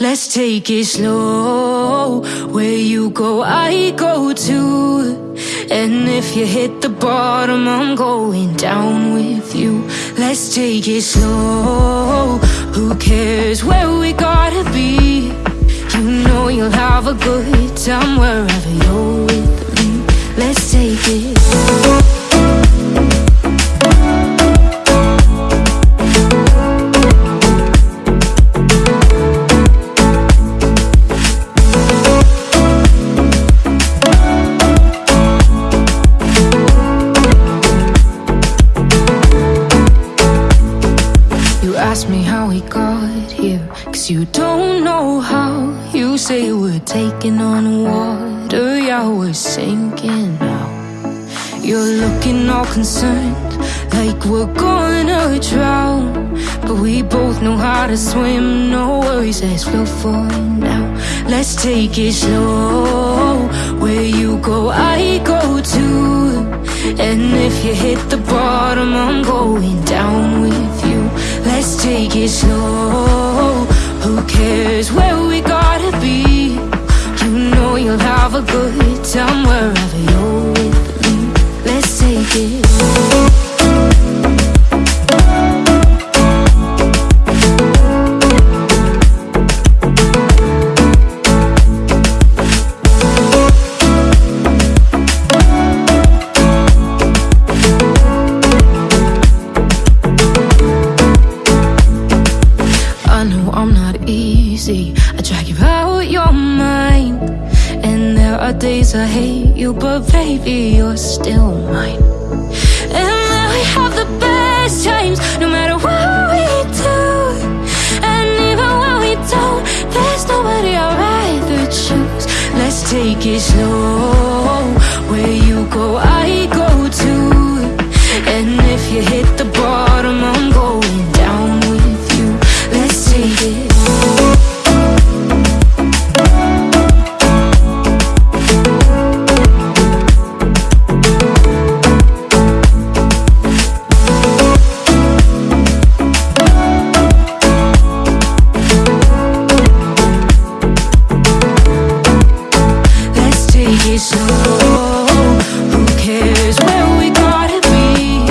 Let's take it slow. Where you go, I go too. And if you hit the bottom, I'm going down with you. Let's take it slow. Who cares where we gotta be? You know you'll have a good time wherever you're with me. Let's take it. You ask me how we got here, cause you don't know how. You say we're taking on water, yeah, we're sinking now. You're looking all concerned, like we're gonna drown. But we both know how to swim, no worries, let's flow for now. Let's take it slow. Where you go, I go too. And if you hit the bottom, I'm going down time wherever you're with me. Let's take it. I know I'm not easy. Are days I hate you, but baby, you're still mine. And then we have the best times, no matter what we do. And even when we don't, there's nobody I'd rather choose. Let's take it slow. Where you go It slow. Who cares where we gotta be?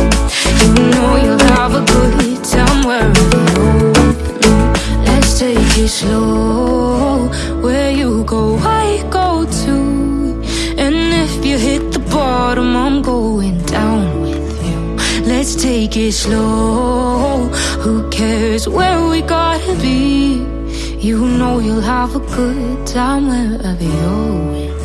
You know you'll have a good time wherever me. Let's take it slow. Where you go, I go too. And if you hit the bottom, I'm going down with you. Let's take it slow. Who cares where we gotta be? You know you'll have a good time wherever you're with.